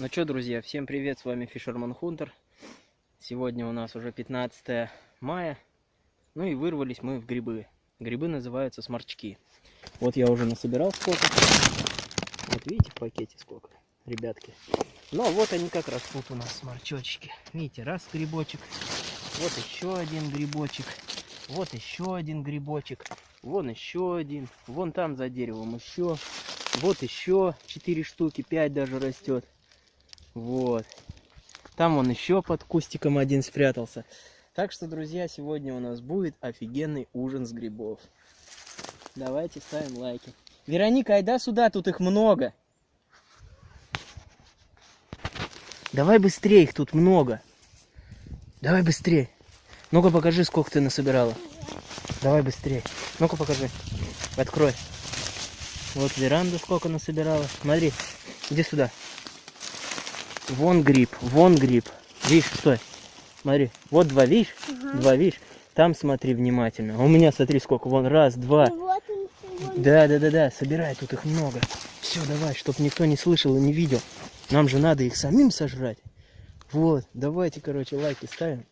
Ну что, друзья, всем привет, с вами Fisherman Hunter. Сегодня у нас уже 15 мая. Ну и вырвались мы в грибы. Грибы называются сморчки. Вот я уже насобирал сколько. Вот видите в пакете сколько, ребятки. Ну вот они как растут у нас, сморчочки. Видите, раз грибочек, вот еще один грибочек, вот еще один грибочек, вон еще один, вон там за деревом еще, вот еще 4 штуки, 5 даже растет. Вот. Там он еще под кустиком один спрятался. Так что, друзья, сегодня у нас будет офигенный ужин с грибов. Давайте ставим лайки. Вероника, айда сюда, тут их много. Давай быстрее, их тут много. Давай быстрее. Ну-ка покажи, сколько ты насобирала. Давай быстрее. Ну-ка покажи. Открой. Вот веранда сколько насобирала. Смотри, иди сюда. Вон гриб, вон гриб. Видишь, стой. Смотри, вот два, видишь? Ага. Два, видишь? Там смотри внимательно. А У меня смотри сколько. Вон раз, два. Вот он. Да, да, да, да. Собирай, тут их много. Все, давай, чтоб никто не слышал и не видел. Нам же надо их самим сожрать. Вот, давайте, короче, лайки ставим.